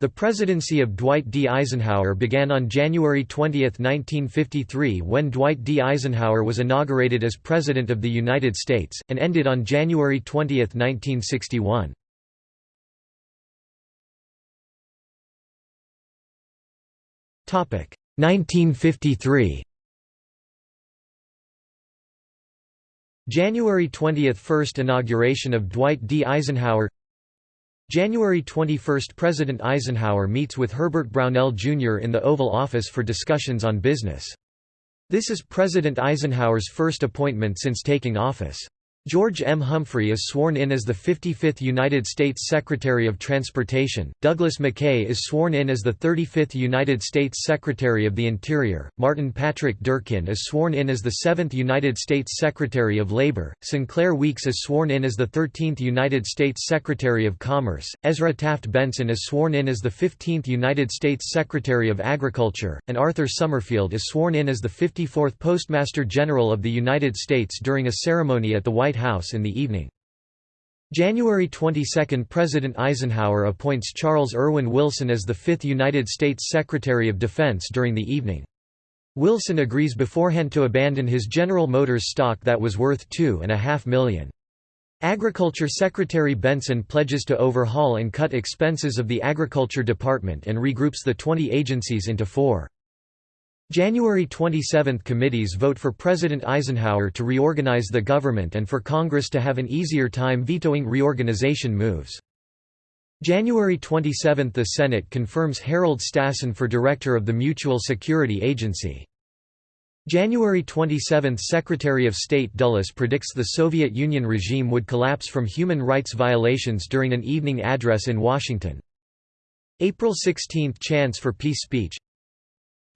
The presidency of Dwight D. Eisenhower began on January 20, 1953 when Dwight D. Eisenhower was inaugurated as President of the United States, and ended on January 20, 1961. Topic 1953. January 20 – First inauguration of Dwight D. Eisenhower January 21 – President Eisenhower meets with Herbert Brownell Jr. in the Oval Office for discussions on business. This is President Eisenhower's first appointment since taking office. George M. Humphrey is sworn in as the 55th United States Secretary of Transportation, Douglas McKay is sworn in as the 35th United States Secretary of the Interior, Martin Patrick Durkin is sworn in as the 7th United States Secretary of Labor, Sinclair Weeks is sworn in as the 13th United States Secretary of Commerce, Ezra Taft Benson is sworn in as the 15th United States Secretary of Agriculture, and Arthur Summerfield is sworn in as the 54th Postmaster General of the United States during a ceremony at the White White House in the evening. January 22 – President Eisenhower appoints Charles Erwin Wilson as the fifth United States Secretary of Defense during the evening. Wilson agrees beforehand to abandon his General Motors stock that was worth 2.5 million. Agriculture Secretary Benson pledges to overhaul and cut expenses of the Agriculture Department and regroups the 20 agencies into four. January 27 – Committees vote for President Eisenhower to reorganize the government and for Congress to have an easier time vetoing reorganization moves. January 27 – The Senate confirms Harold Stassen for Director of the Mutual Security Agency. January 27 – Secretary of State Dulles predicts the Soviet Union regime would collapse from human rights violations during an evening address in Washington. April 16 – Chance for Peace speech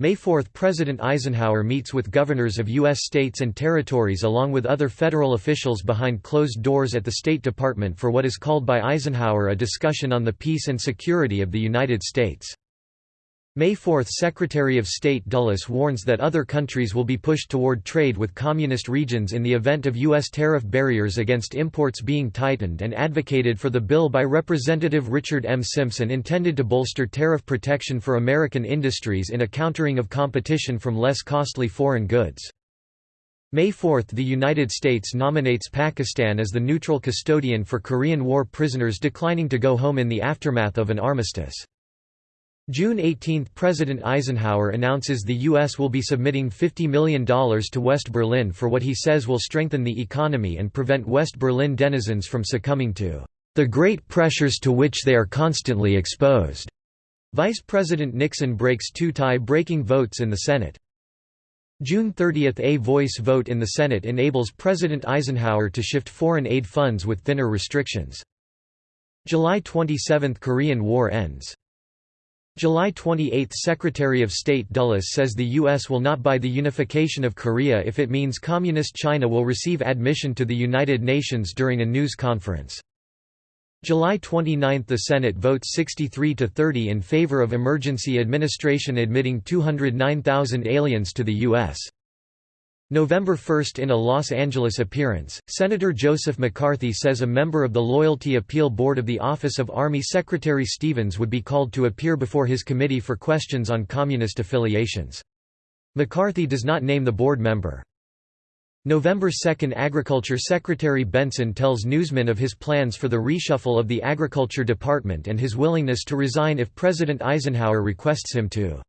May 4 – President Eisenhower meets with governors of U.S. states and territories along with other federal officials behind closed doors at the State Department for what is called by Eisenhower a discussion on the peace and security of the United States. May 4 – Secretary of State Dulles warns that other countries will be pushed toward trade with communist regions in the event of U.S. tariff barriers against imports being tightened and advocated for the bill by Representative Richard M. Simpson intended to bolster tariff protection for American industries in a countering of competition from less costly foreign goods. May 4 – The United States nominates Pakistan as the neutral custodian for Korean War prisoners declining to go home in the aftermath of an armistice. June 18 – President Eisenhower announces the U.S. will be submitting $50 million to West Berlin for what he says will strengthen the economy and prevent West Berlin denizens from succumbing to the great pressures to which they are constantly exposed. Vice President Nixon breaks two tie-breaking votes in the Senate. June 30 – A voice vote in the Senate enables President Eisenhower to shift foreign aid funds with thinner restrictions. July 27 – Korean War ends. July 28 – Secretary of State Dulles says the U.S. will not buy the unification of Korea if it means Communist China will receive admission to the United Nations during a news conference. July 29 – The Senate votes 63 to 30 in favor of emergency administration admitting 209,000 aliens to the U.S. November 1 In a Los Angeles appearance, Senator Joseph McCarthy says a member of the Loyalty Appeal Board of the Office of Army Secretary Stevens would be called to appear before his committee for questions on communist affiliations. McCarthy does not name the board member. November 2 Agriculture Secretary Benson tells newsmen of his plans for the reshuffle of the Agriculture Department and his willingness to resign if President Eisenhower requests him to.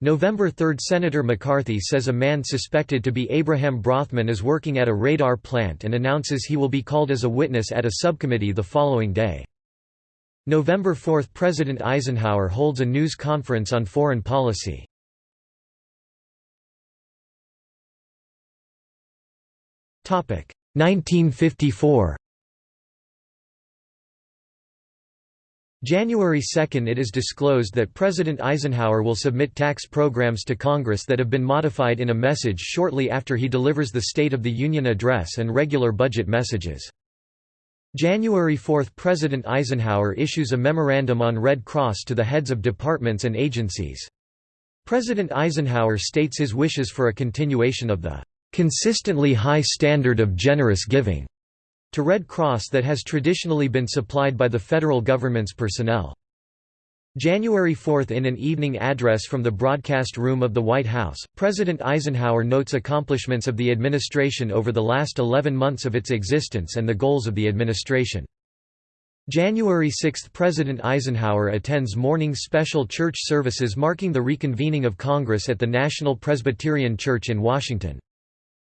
November 3 – Senator McCarthy says a man suspected to be Abraham Brothman is working at a radar plant and announces he will be called as a witness at a subcommittee the following day. November 4 – President Eisenhower holds a news conference on foreign policy. Topic 1954 January 2 it is disclosed that President Eisenhower will submit tax programs to Congress that have been modified in a message shortly after he delivers the State of the Union address and regular budget messages. January 4 President Eisenhower issues a memorandum on Red Cross to the heads of departments and agencies. President Eisenhower states his wishes for a continuation of the consistently high standard of generous giving to Red Cross that has traditionally been supplied by the federal government's personnel. January 4 In an evening address from the broadcast room of the White House, President Eisenhower notes accomplishments of the administration over the last 11 months of its existence and the goals of the administration. January 6 – President Eisenhower attends morning special church services marking the reconvening of Congress at the National Presbyterian Church in Washington.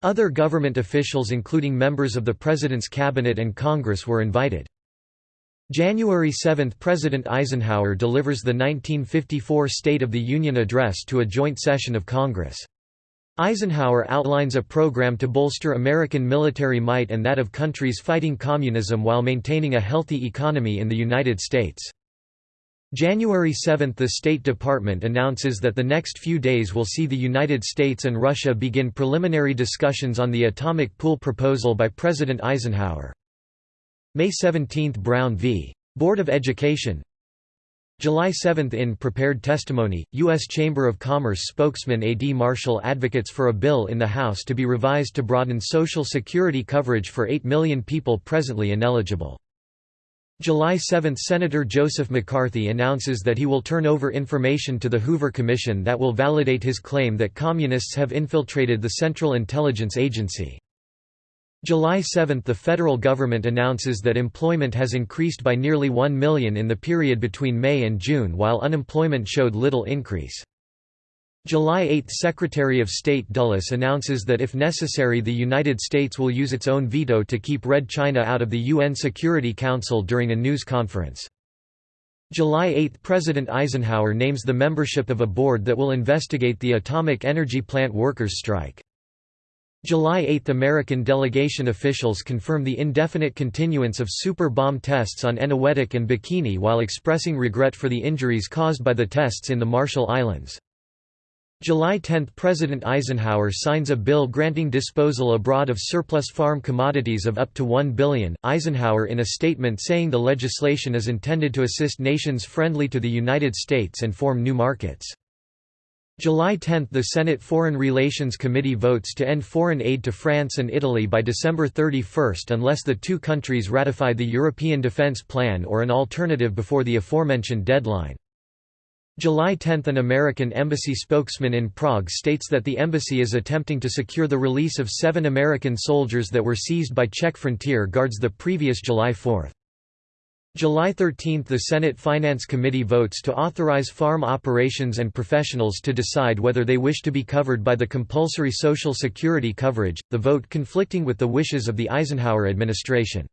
Other government officials including members of the President's cabinet and Congress were invited. January 7 – President Eisenhower delivers the 1954 State of the Union Address to a joint session of Congress. Eisenhower outlines a program to bolster American military might and that of countries fighting communism while maintaining a healthy economy in the United States. January 7 – The State Department announces that the next few days will see the United States and Russia begin preliminary discussions on the atomic pool proposal by President Eisenhower. May 17 – Brown v. Board of Education July 7 In prepared testimony, U.S. Chamber of Commerce spokesman A.D. Marshall advocates for a bill in the House to be revised to broaden Social Security coverage for 8 million people presently ineligible. July 7 – Senator Joseph McCarthy announces that he will turn over information to the Hoover Commission that will validate his claim that Communists have infiltrated the Central Intelligence Agency. July 7 – The federal government announces that employment has increased by nearly 1 million in the period between May and June while unemployment showed little increase. July 8 – Secretary of State Dulles announces that if necessary the United States will use its own veto to keep Red China out of the UN Security Council during a news conference. July 8 – President Eisenhower names the membership of a board that will investigate the atomic energy plant workers' strike. July 8 – American delegation officials confirm the indefinite continuance of super bomb tests on Eniwetok and Bikini while expressing regret for the injuries caused by the tests in the Marshall Islands. July 10 – President Eisenhower signs a bill granting disposal abroad of surplus farm commodities of up to 1 billion, Eisenhower in a statement saying the legislation is intended to assist nations friendly to the United States and form new markets. July 10 – The Senate Foreign Relations Committee votes to end foreign aid to France and Italy by December 31 unless the two countries ratify the European Defence Plan or an alternative before the aforementioned deadline. July 10 – An American embassy spokesman in Prague states that the embassy is attempting to secure the release of seven American soldiers that were seized by Czech frontier guards the previous July 4. July 13 – The Senate Finance Committee votes to authorize farm operations and professionals to decide whether they wish to be covered by the compulsory Social Security coverage, the vote conflicting with the wishes of the Eisenhower administration.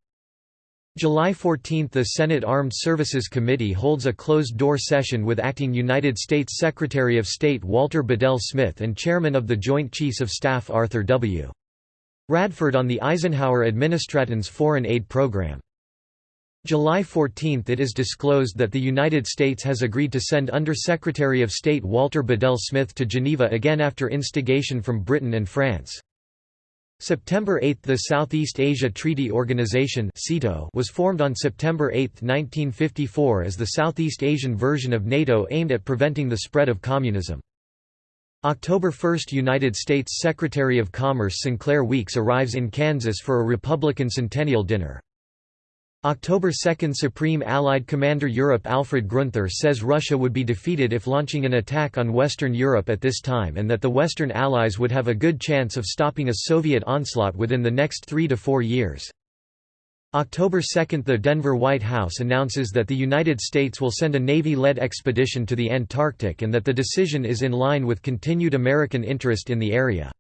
July 14 – The Senate Armed Services Committee holds a closed-door session with acting United States Secretary of State Walter Bedell Smith and Chairman of the Joint Chiefs of Staff Arthur W. Radford on the Eisenhower administration's foreign aid program. July 14 – It is disclosed that the United States has agreed to send Under-Secretary of State Walter Bedell Smith to Geneva again after instigation from Britain and France. September 8 – The Southeast Asia Treaty Organization was formed on September 8, 1954 as the Southeast Asian version of NATO aimed at preventing the spread of communism. October 1 – United States Secretary of Commerce Sinclair Weeks arrives in Kansas for a Republican Centennial Dinner. October 2 Supreme Allied Commander Europe Alfred Gruenther says Russia would be defeated if launching an attack on Western Europe at this time and that the Western Allies would have a good chance of stopping a Soviet onslaught within the next three to four years. October 2 – The Denver White House announces that the United States will send a Navy-led expedition to the Antarctic and that the decision is in line with continued American interest in the area.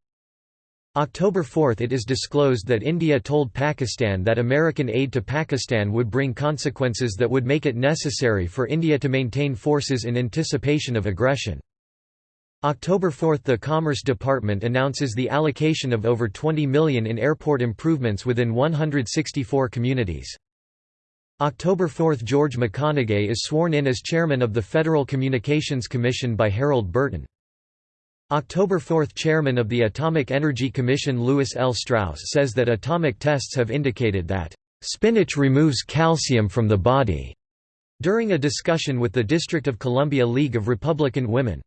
October 4 – It is disclosed that India told Pakistan that American aid to Pakistan would bring consequences that would make it necessary for India to maintain forces in anticipation of aggression. October 4 – The Commerce Department announces the allocation of over 20 million in airport improvements within 164 communities. October 4 – George McConaughey is sworn in as chairman of the Federal Communications Commission by Harold Burton. October 4 – Chairman of the Atomic Energy Commission Lewis L. Strauss says that atomic tests have indicated that, "...spinach removes calcium from the body." during a discussion with the District of Columbia League of Republican Women.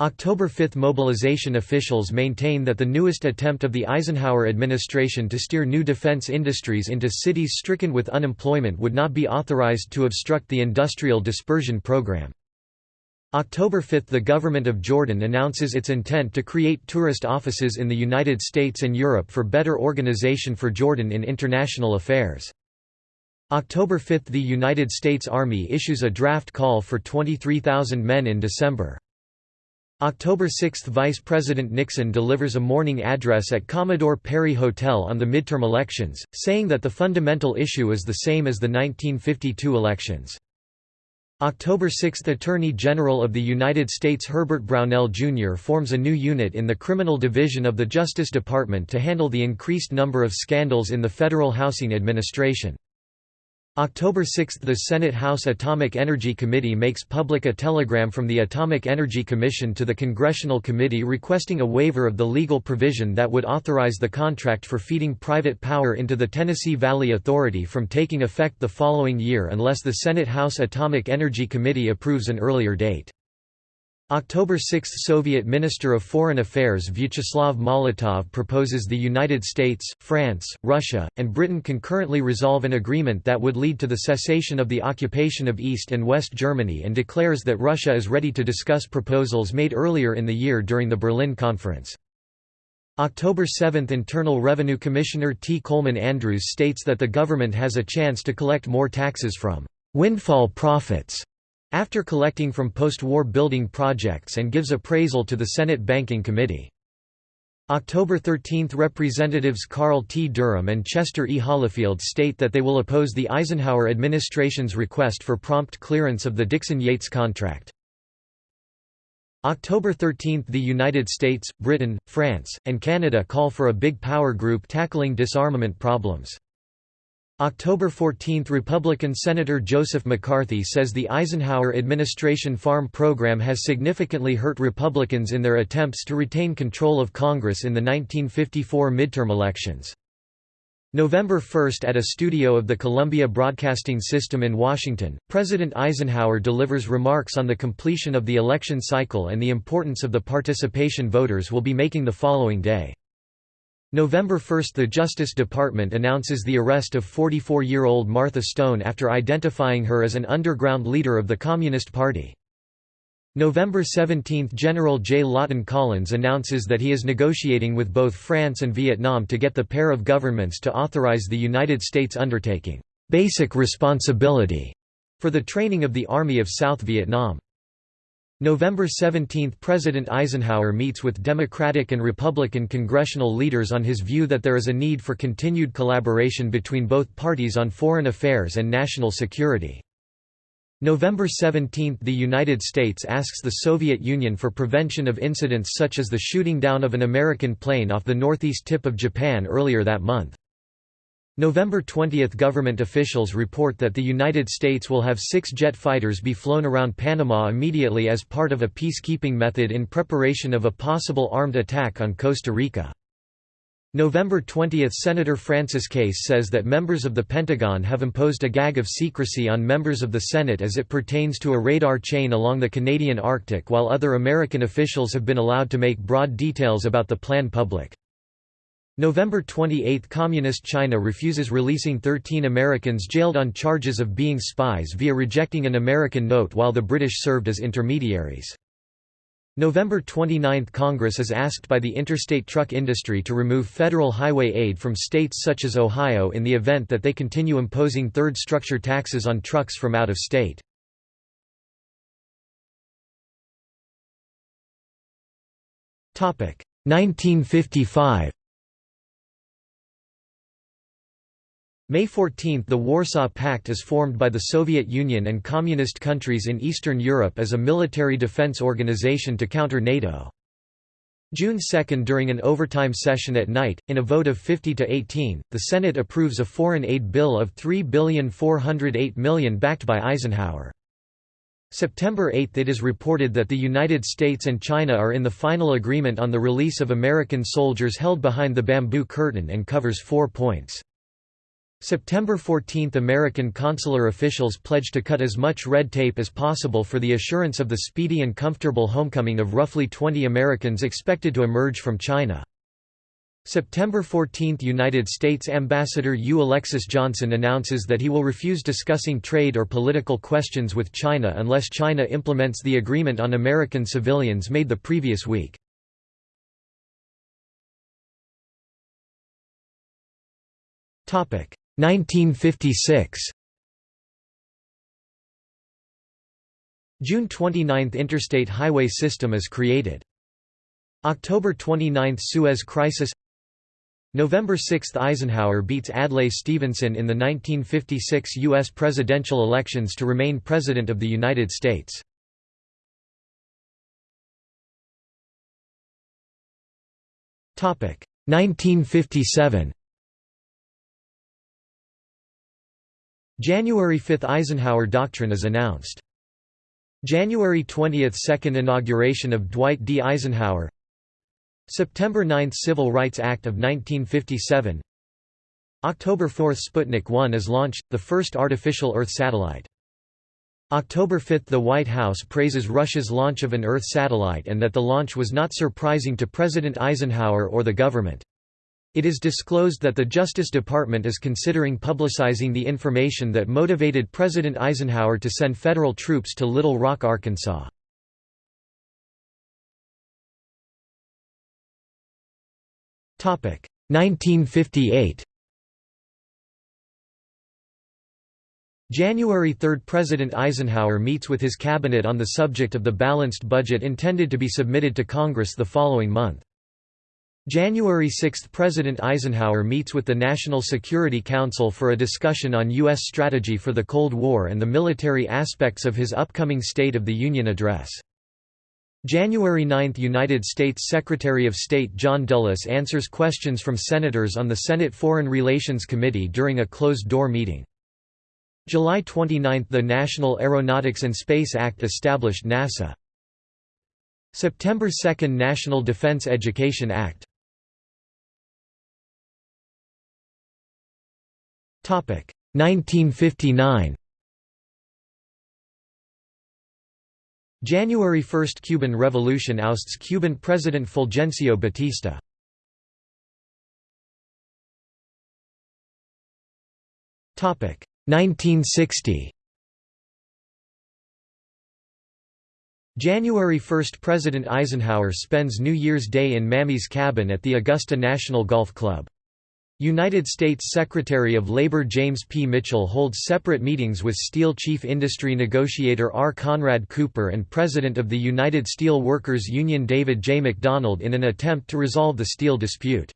October 5 mobilization officials maintain that the newest attempt of the Eisenhower administration to steer new defense industries into cities stricken with unemployment would not be authorized to obstruct the industrial dispersion program. October 5 – The government of Jordan announces its intent to create tourist offices in the United States and Europe for better organization for Jordan in international affairs. October 5 – The United States Army issues a draft call for 23,000 men in December. October 6 – Vice President Nixon delivers a morning address at Commodore Perry Hotel on the midterm elections, saying that the fundamental issue is the same as the 1952 elections. October 6 – Attorney General of the United States Herbert Brownell Jr. forms a new unit in the Criminal Division of the Justice Department to handle the increased number of scandals in the Federal Housing Administration. October 6 – The Senate House Atomic Energy Committee makes public a telegram from the Atomic Energy Commission to the Congressional Committee requesting a waiver of the legal provision that would authorize the contract for feeding private power into the Tennessee Valley Authority from taking effect the following year unless the Senate House Atomic Energy Committee approves an earlier date. October 6 – Soviet Minister of Foreign Affairs Vyacheslav Molotov proposes the United States, France, Russia, and Britain concurrently resolve an agreement that would lead to the cessation of the occupation of East and West Germany and declares that Russia is ready to discuss proposals made earlier in the year during the Berlin Conference. October 7 – Internal Revenue Commissioner T. Coleman Andrews states that the government has a chance to collect more taxes from «windfall profits» after collecting from post-war building projects and gives appraisal to the Senate Banking Committee. October 13 – Representatives Carl T. Durham and Chester E. Holifield state that they will oppose the Eisenhower administration's request for prompt clearance of the Dixon-Yates contract. October 13 – The United States, Britain, France, and Canada call for a big power group tackling disarmament problems. October 14 – Republican Senator Joseph McCarthy says the Eisenhower administration farm program has significantly hurt Republicans in their attempts to retain control of Congress in the 1954 midterm elections. November 1 – At a studio of the Columbia Broadcasting System in Washington, President Eisenhower delivers remarks on the completion of the election cycle and the importance of the participation voters will be making the following day. November 1 – The Justice Department announces the arrest of 44-year-old Martha Stone after identifying her as an underground leader of the Communist Party. November 17 – General J. Lawton Collins announces that he is negotiating with both France and Vietnam to get the pair of governments to authorize the United States undertaking «basic responsibility» for the training of the Army of South Vietnam. November 17 – President Eisenhower meets with Democratic and Republican congressional leaders on his view that there is a need for continued collaboration between both parties on foreign affairs and national security. November 17 – The United States asks the Soviet Union for prevention of incidents such as the shooting down of an American plane off the northeast tip of Japan earlier that month. November 20 – Government officials report that the United States will have six jet fighters be flown around Panama immediately as part of a peacekeeping method in preparation of a possible armed attack on Costa Rica. November 20 – Senator Francis Case says that members of the Pentagon have imposed a gag of secrecy on members of the Senate as it pertains to a radar chain along the Canadian Arctic while other American officials have been allowed to make broad details about the plan public. November 28 – Communist China refuses releasing 13 Americans jailed on charges of being spies via rejecting an American note while the British served as intermediaries. November 29 – Congress is asked by the interstate truck industry to remove federal highway aid from states such as Ohio in the event that they continue imposing third structure taxes on trucks from out of state. Topic 1955 May 14 – The Warsaw Pact is formed by the Soviet Union and Communist countries in Eastern Europe as a military defense organization to counter NATO. June 2 – During an overtime session at night, in a vote of 50 to 18, the Senate approves a foreign aid bill of $3,408 million backed by Eisenhower. September 8 – It is reported that the United States and China are in the final agreement on the release of American soldiers held behind the bamboo curtain and covers four points. September 14 – American consular officials pledge to cut as much red tape as possible for the assurance of the speedy and comfortable homecoming of roughly 20 Americans expected to emerge from China. September 14 – United States Ambassador U. Alexis Johnson announces that he will refuse discussing trade or political questions with China unless China implements the agreement on American civilians made the previous week. Topic 1956 June 29 – Interstate highway system is created. October 29 – Suez Crisis November 6 – Eisenhower beats Adlai Stevenson in the 1956 U.S. presidential elections to remain President of the United States. Topic 1957 January 5 – Eisenhower Doctrine is announced. January 20 – Second inauguration of Dwight D. Eisenhower September 9 – Civil Rights Act of 1957 October 4 – Sputnik 1 is launched, the first artificial Earth satellite. October 5 – The White House praises Russia's launch of an Earth satellite and that the launch was not surprising to President Eisenhower or the government. It is disclosed that the Justice Department is considering publicizing the information that motivated President Eisenhower to send federal troops to Little Rock, Arkansas. Topic 1958. January 3 – President Eisenhower meets with his cabinet on the subject of the balanced budget intended to be submitted to Congress the following month. January 6 – President Eisenhower meets with the National Security Council for a discussion on U.S. strategy for the Cold War and the military aspects of his upcoming State of the Union address. January 9 – United States Secretary of State John Dulles answers questions from senators on the Senate Foreign Relations Committee during a closed-door meeting. July 29 – The National Aeronautics and Space Act established NASA. September 2 – National Defense Education Act 1959 January 1 – Cuban Revolution ousts Cuban President Fulgencio Batista. Topic 1960 January 1 – President Eisenhower spends New Year's Day in Mamie's cabin at the Augusta National Golf Club. United States Secretary of Labor James P. Mitchell holds separate meetings with steel chief industry negotiator R. Conrad Cooper and President of the United Steel Workers Union David J. McDonald in an attempt to resolve the steel dispute.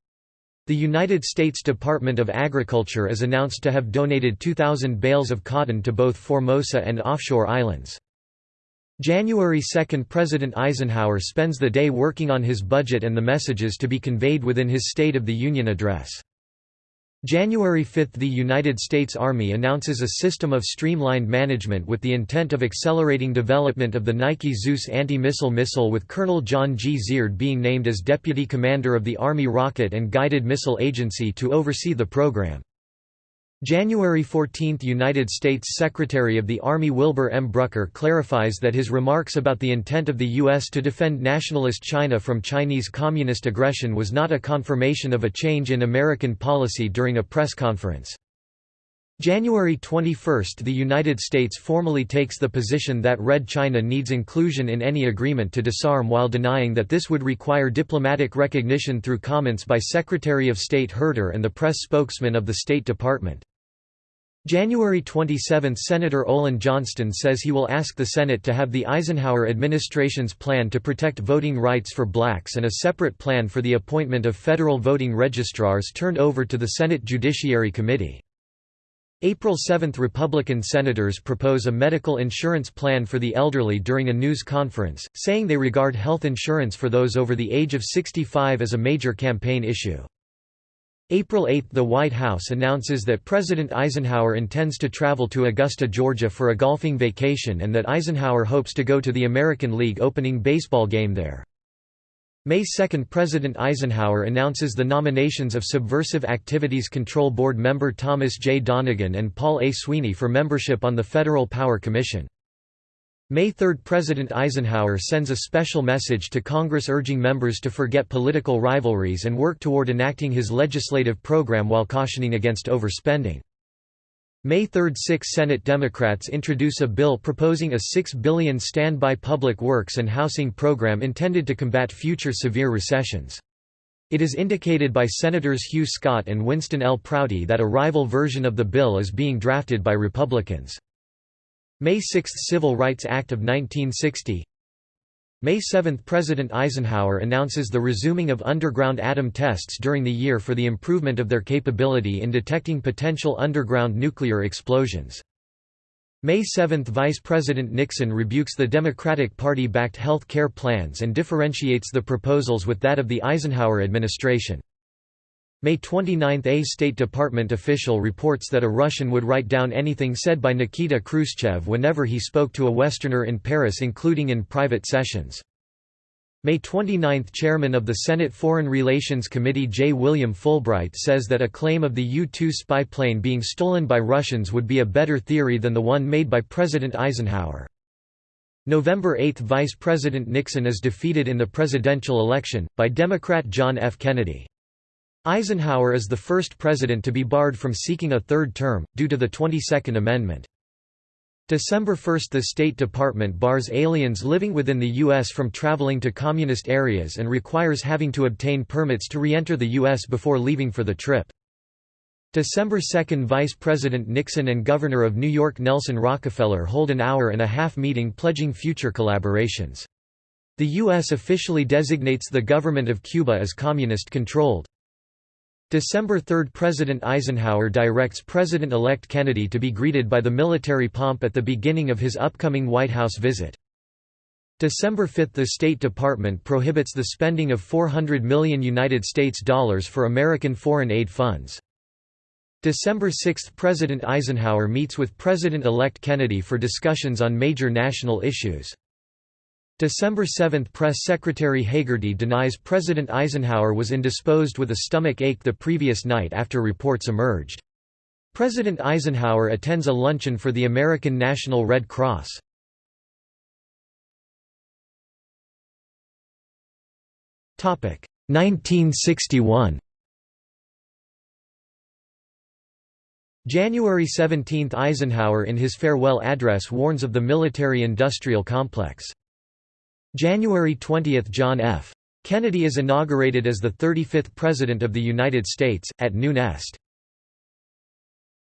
The United States Department of Agriculture is announced to have donated 2,000 bales of cotton to both Formosa and offshore islands. January 2 – President Eisenhower spends the day working on his budget and the messages to be conveyed within his State of the Union address. January 5 – The United States Army announces a system of streamlined management with the intent of accelerating development of the Nike Zeus anti-missile missile with Colonel John G. Zierdt being named as Deputy Commander of the Army Rocket and Guided Missile Agency to oversee the program. January 14 – United States Secretary of the Army Wilbur M. Brucker clarifies that his remarks about the intent of the U.S. to defend nationalist China from Chinese communist aggression was not a confirmation of a change in American policy during a press conference. January 21 – The United States formally takes the position that Red China needs inclusion in any agreement to disarm while denying that this would require diplomatic recognition through comments by Secretary of State Herter and the press spokesman of the State Department. January 27 – Senator Olin Johnston says he will ask the Senate to have the Eisenhower administration's plan to protect voting rights for blacks and a separate plan for the appointment of federal voting registrars turned over to the Senate Judiciary Committee. April 7 – Republican senators propose a medical insurance plan for the elderly during a news conference, saying they regard health insurance for those over the age of 65 as a major campaign issue. April 8 – The White House announces that President Eisenhower intends to travel to Augusta, Georgia for a golfing vacation and that Eisenhower hopes to go to the American League opening baseball game there. May 2 – President Eisenhower announces the nominations of Subversive Activities Control Board member Thomas J. Donegan and Paul A. Sweeney for membership on the Federal Power Commission. May 3 – President Eisenhower sends a special message to Congress urging members to forget political rivalries and work toward enacting his legislative program while cautioning against overspending. May 3 – Six Senate Democrats introduce a bill proposing a 6 billion standby public works and housing program intended to combat future severe recessions. It is indicated by Senators Hugh Scott and Winston L. Prouty that a rival version of the bill is being drafted by Republicans. May 6 – Civil Rights Act of 1960 May 7 – President Eisenhower announces the resuming of underground atom tests during the year for the improvement of their capability in detecting potential underground nuclear explosions. May 7 – Vice President Nixon rebukes the Democratic Party-backed health care plans and differentiates the proposals with that of the Eisenhower administration. May 29 – A State Department official reports that a Russian would write down anything said by Nikita Khrushchev whenever he spoke to a Westerner in Paris including in private sessions. May 29 – Chairman of the Senate Foreign Relations Committee J. William Fulbright says that a claim of the U-2 spy plane being stolen by Russians would be a better theory than the one made by President Eisenhower. November 8 – Vice President Nixon is defeated in the presidential election, by Democrat John F. Kennedy. Eisenhower is the first president to be barred from seeking a third term, due to the 22nd Amendment. December 1 – The State Department bars aliens living within the U.S. from traveling to communist areas and requires having to obtain permits to re-enter the U.S. before leaving for the trip. December 2 – Vice President Nixon and Governor of New York Nelson Rockefeller hold an hour-and-a-half meeting pledging future collaborations. The U.S. officially designates the government of Cuba as communist-controlled. December 3 – President Eisenhower directs President-elect Kennedy to be greeted by the military pomp at the beginning of his upcoming White House visit. December 5 – The State Department prohibits the spending of 400 million United States dollars for American foreign aid funds. December 6 – President Eisenhower meets with President-elect Kennedy for discussions on major national issues. December 7 – Press Secretary Hagerty denies President Eisenhower was indisposed with a stomach ache the previous night after reports emerged. President Eisenhower attends a luncheon for the American National Red Cross. Topic 1961. January 17 – Eisenhower in his farewell address warns of the military-industrial complex. January 20 – John F. Kennedy is inaugurated as the 35th President of the United States, at Noon Est.